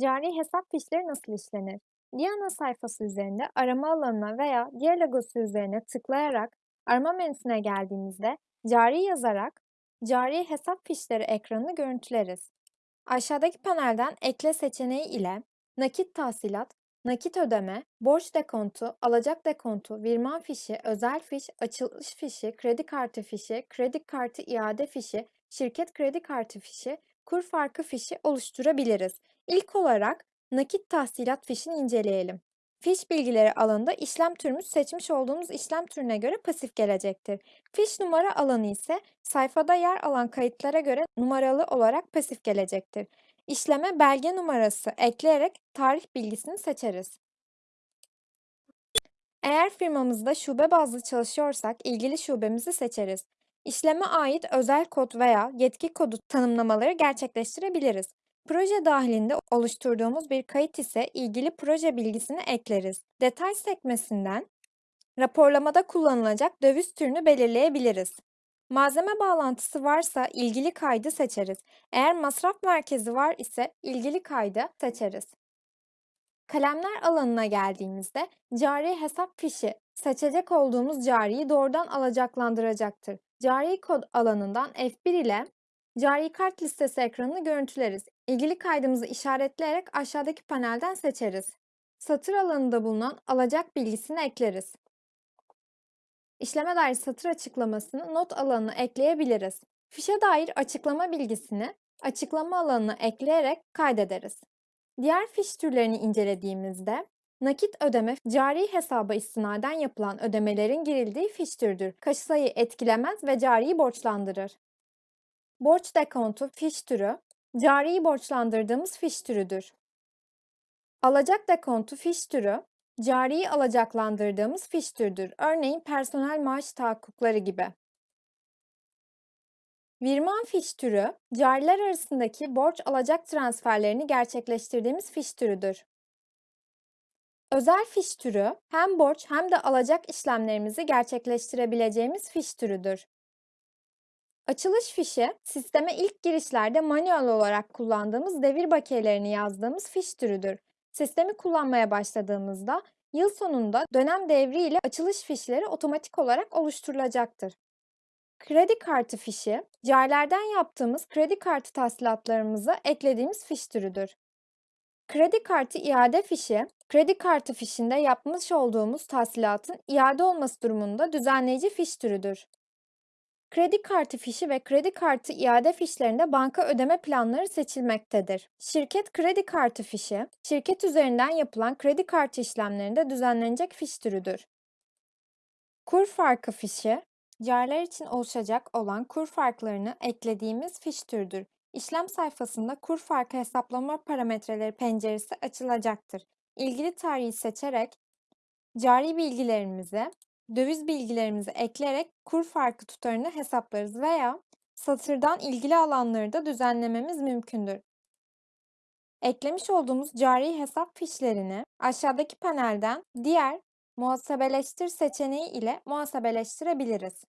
Cari hesap fişleri nasıl işlenir? Diana sayfası üzerinde arama alanına veya diğer logosu üzerine tıklayarak arama menüsüne geldiğimizde cari yazarak cari hesap fişleri ekranını görüntüleriz. Aşağıdaki panelden ekle seçeneği ile nakit tahsilat, nakit ödeme, borç dekontu, alacak dekontu, virman fişi, özel fiş, açılış fişi, kredi kartı fişi, kredi kartı iade fişi, şirket kredi kartı fişi, kur farkı fişi oluşturabiliriz. İlk olarak nakit tahsilat fişini inceleyelim. Fiş bilgileri alanında işlem türümüz seçmiş olduğumuz işlem türüne göre pasif gelecektir. Fiş numara alanı ise sayfada yer alan kayıtlara göre numaralı olarak pasif gelecektir. İşleme belge numarası ekleyerek tarih bilgisini seçeriz. Eğer firmamızda şube bazlı çalışıyorsak ilgili şubemizi seçeriz. İşleme ait özel kod veya yetki kodu tanımlamaları gerçekleştirebiliriz. Proje dahilinde oluşturduğumuz bir kayıt ise ilgili proje bilgisini ekleriz. Detay sekmesinden raporlamada kullanılacak döviz türünü belirleyebiliriz. Malzeme bağlantısı varsa ilgili kaydı seçeriz. Eğer masraf merkezi var ise ilgili kaydı seçeriz. Kalemler alanına geldiğimizde cari hesap fişi seçecek olduğumuz cariyi doğrudan alacaklandıracaktır. Cari kod alanından F1 ile cari kart listesi ekranını görüntüleriz. İlgili kaydımızı işaretleyerek aşağıdaki panelden seçeriz. Satır alanında bulunan alacak bilgisini ekleriz. İşleme dair satır açıklamasını not alanına ekleyebiliriz. Fişe dair açıklama bilgisini açıklama alanına ekleyerek kaydederiz. Diğer fiş türlerini incelediğimizde nakit ödeme cari hesaba istinaden yapılan ödemelerin girildiği fiş türüdür. Kasayı etkilemez ve cariyi borçlandırır. Borç dekontu fiş türü cariyi borçlandırdığımız fiş türüdür. Alacak dekontu fiş türü cariyi alacaklandırdığımız fiş türüdür. Örneğin personel maaş tahakkukları gibi. Virman fiş türü, cariler arasındaki borç alacak transferlerini gerçekleştirdiğimiz fiş türüdür. Özel fiş türü, hem borç hem de alacak işlemlerimizi gerçekleştirebileceğimiz fiş türüdür. Açılış fişi, sisteme ilk girişlerde manuel olarak kullandığımız devir bakiyelerini yazdığımız fiş türüdür. Sistemi kullanmaya başladığımızda yıl sonunda dönem devri ile açılış fişleri otomatik olarak oluşturulacaktır. Kredi kartı fişi, carilerden yaptığımız kredi kartı tahsilatlarımızı eklediğimiz fiş türüdür. Kredi kartı iade fişi, kredi kartı fişinde yapmış olduğumuz tahsilatın iade olması durumunda düzenleyici fiş türüdür. Kredi kartı fişi ve kredi kartı iade fişlerinde banka ödeme planları seçilmektedir. Şirket kredi kartı fişi, şirket üzerinden yapılan kredi kartı işlemlerinde düzenlenecek fiş türüdür. Kur farkı fişi, Cariler için oluşacak olan kur farklarını eklediğimiz fiş türüdür. İşlem sayfasında kur farkı hesaplama parametreleri penceresi açılacaktır. İlgili tarihi seçerek cari bilgilerimizi, döviz bilgilerimizi ekleyerek kur farkı tutarını hesaplarız veya satırdan ilgili alanları da düzenlememiz mümkündür. Eklemiş olduğumuz cari hesap fişlerini aşağıdaki panelden diğer muhasebeleştir seçeneği ile muhasebeleştirebiliriz.